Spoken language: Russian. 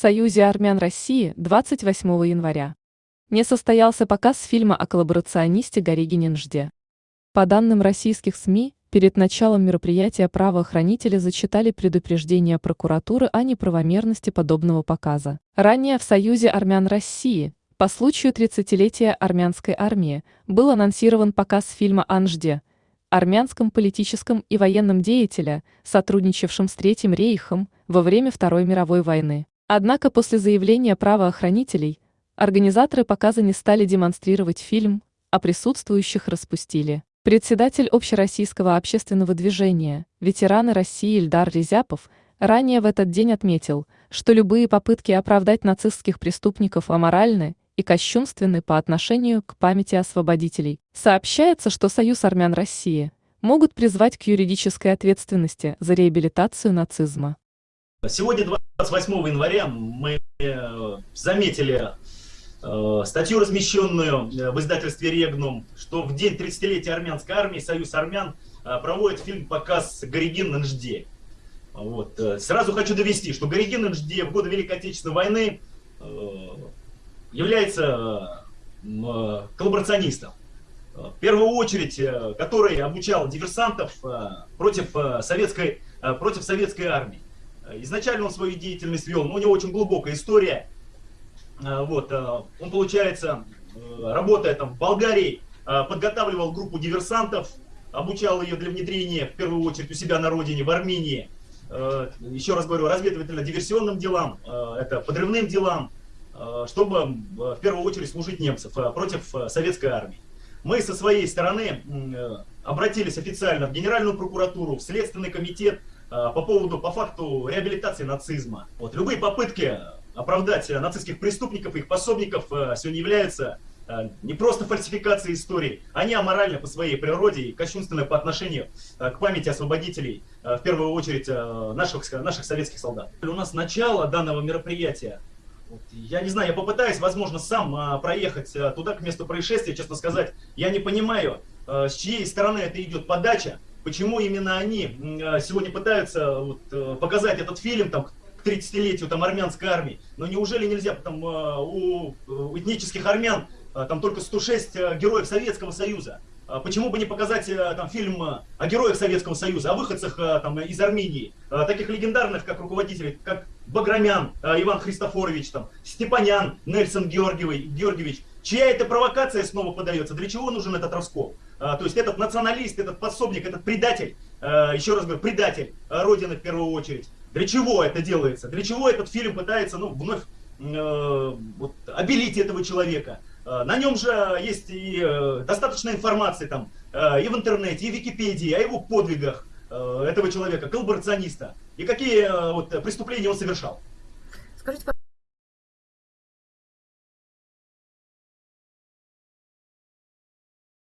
Союзе армян России 28 января. Не состоялся показ фильма о коллаборационисте Горигине Нжде. По данным российских СМИ, перед началом мероприятия правоохранители зачитали предупреждение прокуратуры о неправомерности подобного показа. Ранее в Союзе армян России по случаю 30-летия армянской армии был анонсирован показ фильма о Нжде, армянском политическом и военном деятеле, сотрудничавшем с Третьим рейхом во время Второй мировой войны. Однако после заявления правоохранителей организаторы показа не стали демонстрировать фильм, а присутствующих распустили. Председатель Общероссийского общественного движения, ветераны России Ильдар Резяпов, ранее в этот день отметил, что любые попытки оправдать нацистских преступников аморальны и кощунственны по отношению к памяти освободителей. Сообщается, что Союз армян России могут призвать к юридической ответственности за реабилитацию нацизма. Сегодня, 28 января, мы э, заметили э, статью, размещенную э, в издательстве «Регнум», что в день 30-летия армянской армии Союз армян проводит фильм-показ «Горигин Нжде». Вот. Сразу хочу довести, что Горигин Нжде в годы Великой Отечественной войны является коллаборационистом. В первую очередь, который обучал диверсантов против советской, против советской армии. Изначально он свою деятельность вел, но у него очень глубокая история. А, вот, а, он, получается, э, работая там в Болгарии, а, подготавливал группу диверсантов, обучал ее для внедрения, в первую очередь, у себя на родине, в Армении. Еще раз говорю, разведывательно-диверсионным делам, это подрывным делам, чтобы в первую очередь служить немцев против советской армии. Мы со своей стороны обратились официально в Генеральную прокуратуру, в Следственный комитет, Э, по поводу, по факту реабилитации нацизма. Вот, любые попытки оправдать нацистских преступников их пособников э, сегодня являются э, не просто фальсификацией истории, они аморальны по своей природе и кощунственны по отношению к памяти освободителей, в первую очередь наших, наших советских солдат. У нас начало данного мероприятия. Я не знаю, я попытаюсь, возможно, сам проехать туда, к месту происшествия, честно сказать, я не понимаю, с чьей стороны это идет подача, Почему именно они а, сегодня пытаются вот, э, показать этот фильм там, к 30-летию там, армянской армии? Но неужели нельзя там, а, у этнических армян а, там только 106 э, героев Советского Союза? Почему бы не показать э, там, фильм о героях Советского Союза, о выходцах там, из Армении, таких легендарных, как руководителей, как Баграмян Иван Христофорович, там, Степанян Нельсон Георгиевич, Чья это провокация снова подается? Для чего нужен этот раскол? А, то есть этот националист, этот пособник, этот предатель, а, еще раз говорю, предатель а, Родины в первую очередь. Для чего это делается? Для чего этот фильм пытается ну, вновь э, вот, обелить этого человека? Э, на нем же есть и э, достаточно информации там, э, и в интернете, и в Википедии о его подвигах э, этого человека, коллаборациониста. И какие э, вот, преступления он совершал. Скажите,